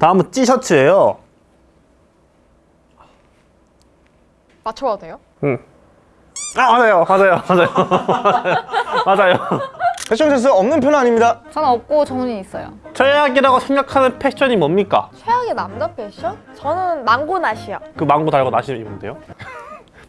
다음은 티셔츠예요. 맞춰봐도 돼요? 응. 아 맞아요, 맞아요, 맞아요, 맞아요. 패션 센스 없는 편은 아닙니다. 저는 없고 정훈이 있어요. 최악이라고 생각하는 패션이 뭡니까? 최악의 남자 패션? 저는 망고낫이요. 그 망고 달고 나시 입으면 돼요?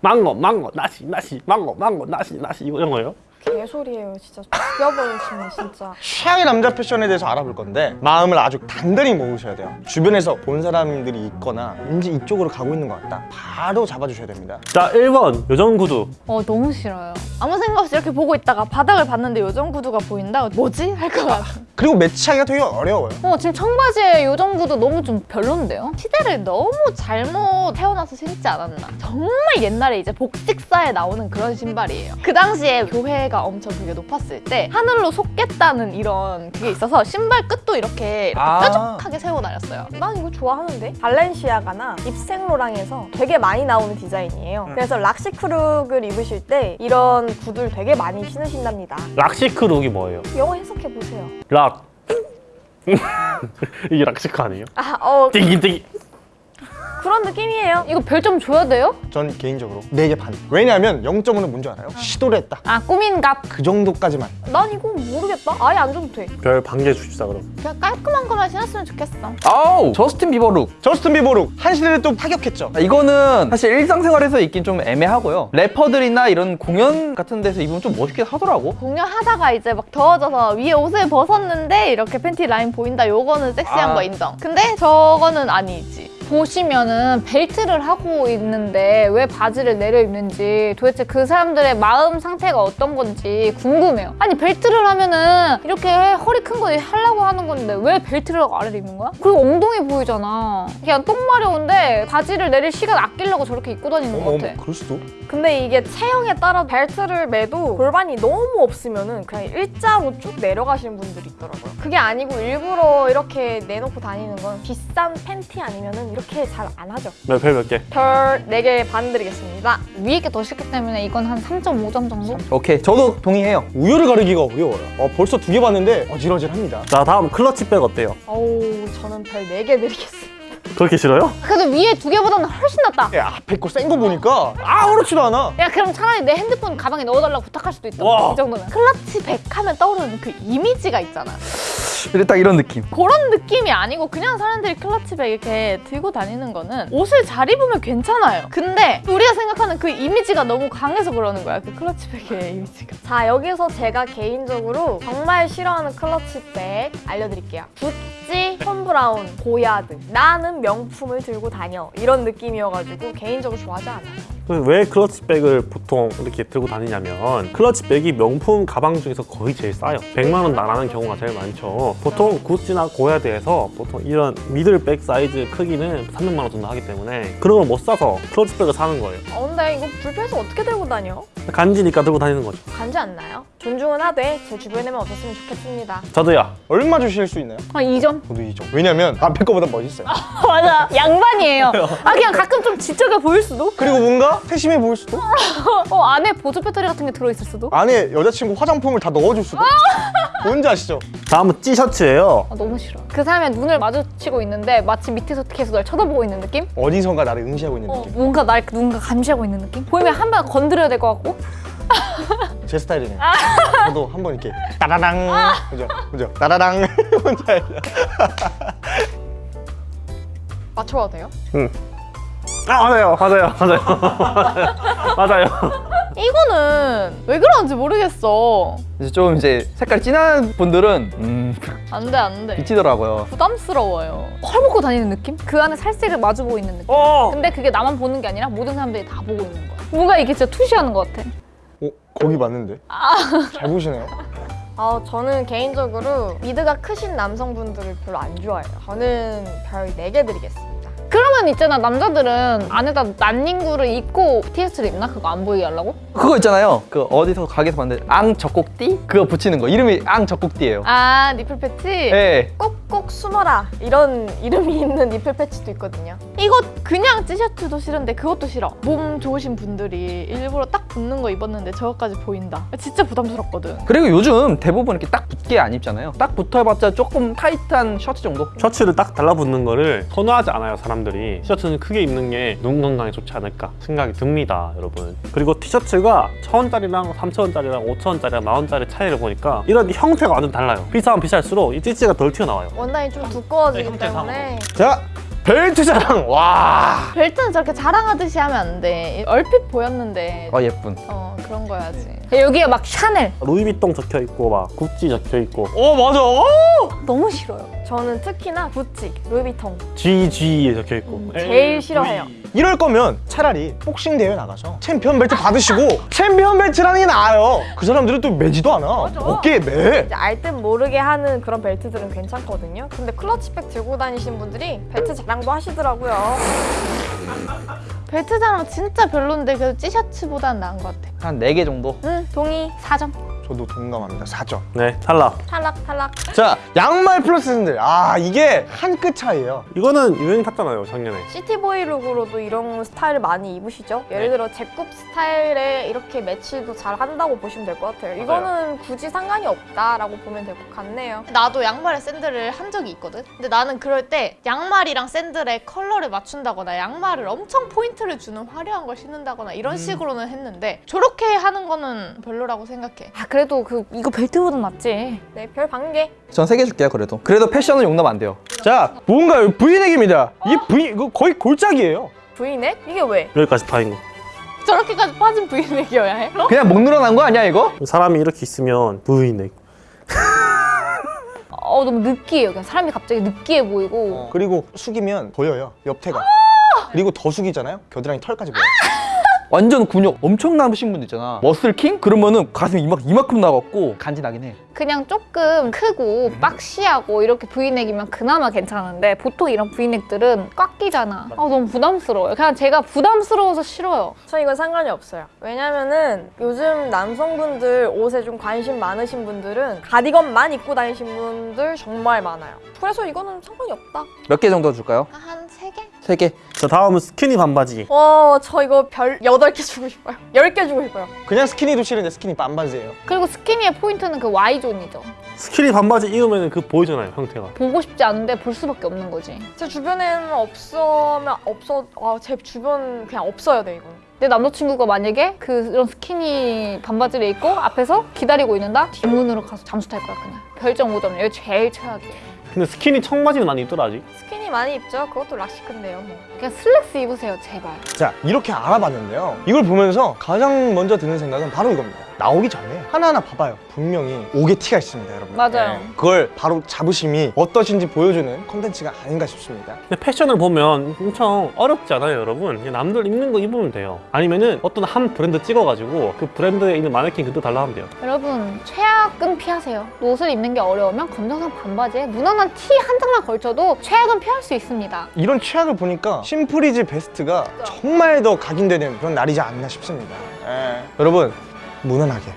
망고, 망고, 나시, 나시, 망고, 망고, 나시, 나시 이런 거예요? 개소리예요, 진짜. 죽여버리시네, 진짜. 최악의 남자 패션에 대해서 알아볼 건데 마음을 아주 단단히 먹으셔야 돼요. 주변에서 본 사람들이 있거나 왠지 이쪽으로 가고 있는 것 같다. 바로 잡아주셔야 됩니다. 자, 1번 요정 구두. 어, 너무 싫어요. 아무 생각 없이 이렇게 보고 있다가 바닥을 봤는데 요정 구두가 보인다? 뭐지? 할 것 같아. 그리고 매치하기가 되게 어려워요. 어, 지금 청바지에 요정 구두 너무 좀 별론데요? 시대를 너무 잘못 태어나서 신지 않았나. 정말 옛날에 이제 복식사에 나오는 그런 신발이에요. 그 당시에 교회가 엄청 되게 높았을 때 하늘로 솟겠다는 이런 그게 있어서 신발 끝도 이렇게, 이렇게 아. 뾰족하게 세워 다녔어요. 난 이거 좋아하는데 발렌시아가나 입생로랑에서 되게 많이 나오는 디자인이에요 그래서 rock chic look을 입으실 때 이런 구두를 되게 많이 신으신답니다 rock chic look이 뭐예요? 영어 해석해보세요 rock. 이게 rock chic 아니에요? 아, 어 띠기. 그런 느낌이에요 이거 별점 줘야 돼요? 전 개인적으로 4개 반. 왜냐하면 0점은 뭔지 알아요? 시도를 했다. 아, 꾸민 값. 그 정도까지만. 난 이거 모르겠다 아예 안 줘도 돼 별 반 개 주십사 그럼. 그냥 깔끔한 것만 신었으면 좋겠어. 아우 저스틴 비버 look 저스틴 비버 look 한 시대를 또 타격했죠. 아, 이거는 사실 일상생활에서 입긴 좀 애매하고요 래퍼들이나 이런 공연 같은 데서 입으면 좀 멋있게 하더라고 공연하다가 이제 막 더워져서 위에 옷을 벗었는데 이렇게 팬티 라인 보인다 요거는 섹시한 아. 거 인정 근데 저거는 아니지 보시면은 벨트를 하고 있는데 왜 바지를 내려 입는지 도대체 그 사람들의 마음 상태가 어떤 건지 궁금해요 아니 벨트를 하면은 이렇게 허리 큰 거 하려고 하는 건데 왜 벨트를 아래로 입는 거야? 그리고 엉덩이 보이잖아 그냥 똥 마려운데 바지를 내릴 시간 아끼려고 저렇게 입고 다니는 거 같아 그럴 수도. 근데 이게 체형에 따라 벨트를 매도 골반이 너무 없으면은 그냥 일자로 쭉 내려가시는 분들이 있더라고요 그게 아니고 일부러 이렇게 내놓고 다니는 건 비싼 팬티 아니면은 이렇게 잘 안 하죠 몇 별 몇 개? 별 4개 반 드리겠습니다 위에 게더 싫기 때문에 이건 한 3.5점 정도? 오케이 저도 동의해요 우열을 가리기가 어려워요. 어, 벌써 두 개 봤는데 어질어질합니다. 자, 다음 클러치백 어때요? 어우 저는 별 4개 드리겠습니다 그렇게 싫어요? 그래도 위에 두 개보다는 훨씬 낫다 야, 앞에 거 센 거 보니까 아무렇지도 않아. 야 그럼 차라리 내 핸드폰 가방에 넣어달라고 부탁할 수도 있다 와. 이 정도면 클러치 백 하면 떠오르는 그 이미지가 있잖아 딱 이런 느낌. 그런 느낌이 아니고 그냥 사람들이 클러치 백 이렇게 들고 다니는 거는 옷을 잘 입으면 괜찮아요. 근데 우리가 생각하는 그 이미지가 너무 강해서 그러는 거야 그 클러치 백의 이미지가. 자 여기서 제가 개인적으로 정말 싫어하는 클러치백 알려드릴게요. 구찌, 톰브라운, 고야드 나는 명품을 들고 다녀. 이런 느낌이어가지고 개인적으로 좋아하지 않아요 왜 클러치백을 보통 이렇게 들고 다니냐면 클러치백이 명품 가방 중에서 거의 제일 싸요. 100만 원 나가는 경우가 제일 많죠. 보통 구찌나 고야드에서 보통 이런 middle bag 사이즈 크기는 300만 원 정도 하기 때문에 그런 걸 못 사서 클러치백을 사는 거예요. 어, 근데 이거 불편해서 어떻게 들고 다녀? 간지니까 들고 다니는 거죠 간지 않나요? 존중은 하되 제 주변에만 없었으면 좋겠습니다 저도요 얼마 주실 수 있나요? 한 2점 저도 2점. 왜냐면 앞에 거보다 멋있어요. 맞아 양반이에요 아 그냥 가끔 좀 지적해 보일 수도 그리고 뭔가 세심해 보일 수도. 어 안에 보조 배터리 같은 게 들어있을 수도 안에 여자친구 화장품을 다 넣어줄 수도. 뭔지 아시죠? 다음은 티셔츠예요 아, 너무 싫어 그 사람의 눈을 마주치고 있는데 마치 밑에서 계속 날 쳐다보고 있는 느낌? 어디선가 나를 응시하고 있는 어, 느낌. 뭔가 날 누군가 감시하고 있는 느낌? 보이면 한 번 건드려야 될 것 같고 제 스타일이네요. 저도 한 번 이렇게 따라랑. 그죠? 그죠? 따라랑. 뭔지 알죠? 맞춰봐도 돼요? 아 맞아요 맞아요 맞아요 맞아요 이거는 왜 그러는지 모르겠어. 이제 좀 이제 색깔 진한 분들은 음 안돼 안돼. 미치더라고요. 부담스러워요. 헐벗고 다니는 느낌? 그 안에 살색을 마주보고 있는 느낌? 어! 근데 그게 나만 보는 게 아니라 모든 사람들이 다 보고 있는 거야. 뭔가 이게 진짜 투시하는 것 같아. 어? 거기 맞는데? 잘 보시네요. 아 저는 개인적으로 미드가 크신 남성분들을 별로 안 좋아해요. 저는 별 4개 드리겠습니다 그러면 있잖아 남자들은 안에다 난닝구를 입고 티셔츠를 입나? 그거 안 보이게 하려고? 그거 있잖아요 그 어디서 가게에서 봤는데 앙 젖꼭띠? 그거 붙이는 거 이름이 앙 젖꼭띠예요 아 nipple patch? 예 꼭꼭 숨어라 이런 이름이 있는 nipple patch도 있거든요. 이거 그냥 티셔츠도 싫은데 그것도 싫어. 몸 좋으신 분들이 일부러 딱 붙는 거 입었는데 저거까지 보인다. 진짜 부담스럽거든. 그리고 요즘 대부분 이렇게 딱 붙게 안 입잖아요. 딱 붙어봤자 조금 타이트한 셔츠 정도? 셔츠를 딱 달라붙는 거를 선호하지 않아요 사람들이 티셔츠는 크게 입는 게 눈 건강에 좋지 않을까 생각이 듭니다 여러분 그리고 티셔츠가 1000원짜리랑 3000원짜리랑 5000원짜리랑 만원짜리 차이를 보니까 이런 형태가 완전 달라요 비싸면 비쌀수록 이 찌찌가 덜 튀어나와요 원단이 좀 두꺼워지기 네, 때문에 자 벨트 자랑 와 벨트는 저렇게 자랑하듯이 하면 안 돼. 얼핏 보였는데 아 예쁜. 어 그런 거야지. 여기에 막 샤넬 루이비통 적혀있고 막 구찌 적혀있고 어 맞아 어! 너무 싫어요. 저는 특히나 구찌, 루이비통 GG에 적혀있고 음, 제일 싫어해요. 이럴 거면 차라리 복싱 대회 나가서 챔피언 벨트 받으시고 챔피언 벨트라는 게 나아요 그 사람들은 또 매지도 않아 어깨에 매 이제 알듯 모르게 하는 그런 벨트들은 괜찮거든요. 근데 클러치백 들고 다니시는 분들이 벨트 자랑도 하시더라고요. 벨트 자랑 진짜 별론데 그래도 티셔츠보단 나은 것 같아. 한 4개 정도? 응 동의 4점. 저도 동감합니다 4점 네 탈락 탈락 탈락. 자 양말 플러스 샌들 아 이게 한 끗 차이예요 이거는 유행 탔잖아요 작년에 city boy look으로도 이런 스타일을 많이 입으시죠? 예를 들어 제굽 스타일에 이렇게 매치도 잘 한다고 보시면 될 것 같아요. 이거는 굳이 상관이 없다라고 보면 될 것 같네요. 나도 양말에 샌들을 한 적이 있거든. 근데 나는 그럴 때 양말이랑 샌들의 컬러를 맞춘다거나 양말을 엄청 포인트를 주는 화려한 걸 신는다거나 이런 식으로는 했는데 저렇게 하는 거는 별로라고 생각해. 아 그래 도 그 이거 벨트보다 낫지. 네, 별 반개. 전 3개 줄게요 그래도. 그래도 패션은 용납 안 돼요. 자 뭔가요 브이넥입니다 이 브이 이거 거의 골짜기예요 브이넥? 이게 왜? 여기까지 파인 거 저렇게까지 빠진 브이넥이어야 해? 그냥 목 늘어난 거 아니야 이거? 사람이 이렇게 있으면 V넥 어 너무 느끼해요. 그냥 사람이 갑자기 느끼해 보이고. 그리고 숙이면 보여요 옆태가 그리고 더 숙이잖아요 겨드랑이 털까지 보여 완전 근육 엄청 남으신 분들 있잖아. 머슬킹? 그러면은 가슴이 이만, 이만큼 나갔고 간지 나긴 해. 그냥 조금 크고 박시하고 이렇게 브이넥이면 그나마 괜찮은데 보통 이런 브이넥들은 꽉 끼잖아. 아 너무 부담스러워요. 그냥 제가 부담스러워서 싫어요. 저 이건 상관이 없어요. 왜냐면은 요즘 남성분들 옷에 좀 관심 많으신 분들은 가디건만 입고 다니신 분들 정말 많아요. 그래서 이거는 상관이 없다. 몇 개 정도 줄까요? 한 세 개? 3개. 자 다음은 스키니 반바지 와, 저 이거 별 8개 주고 싶어요. 10개 주고 싶어요. 그냥 스키니도 싫은데 스키니 반바지예요 그리고 스키니의 포인트는 그 Y존이죠. 스키니 반바지 입으면 그 보이잖아요 형태가 보고 싶지 않은데 볼 수밖에 없는 거지. 제 주변에는 없으면 없어, 아, 제 주변 그냥 없어야 돼, 이건. 내 남자친구가 만약에 그런 스키니 반바지를 입고 앞에서 기다리고 있는다? 뒷문으로 가서 잠수 탈 거야 그냥. 별점 5점. 이거 제일 최악이에요. 근데 스키니 청바지는 많이 입더라 아직 스키니 많이 입죠? 그것도 rock chic인데요, 뭐. 그냥 슬랙스 입으세요 제발. 자 이렇게 알아봤는데요 이걸 보면서 가장 먼저 드는 생각은 바로 이겁니다 나오기 전에 하나하나 봐봐요. 분명히 옥의 티가 있습니다 여러분. 맞아요. 그걸 바로 자부심이 어떠신지 보여주는 콘텐츠가 아닌가 싶습니다. 근데 패션을 보면 엄청 어렵지 않아요 여러분. 그냥 남들 입는 거 입으면 돼요. 아니면은 어떤 한 브랜드 찍어가지고 그 브랜드에 있는 마네킹 그대로 달라 하면 돼요. 여러분 최악은 피하세요. 옷을 입는 게 어려우면 검정색 반바지에 무난한 티 한 장만 걸쳐도 최악은 피할 수 있습니다. 이런 취향을 보니까 심플이즈 베스트가 정말 더 각인되는 그런 날이지 않나 싶습니다. 예. 여러분 무난하게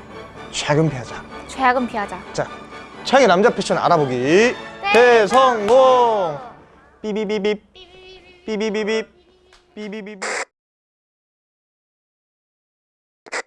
최근 피하자. 최악은 피하자. 자 최악의 남자 패션 알아보기. 대성공! 삐비비빕 삐비비빕 삐비비빕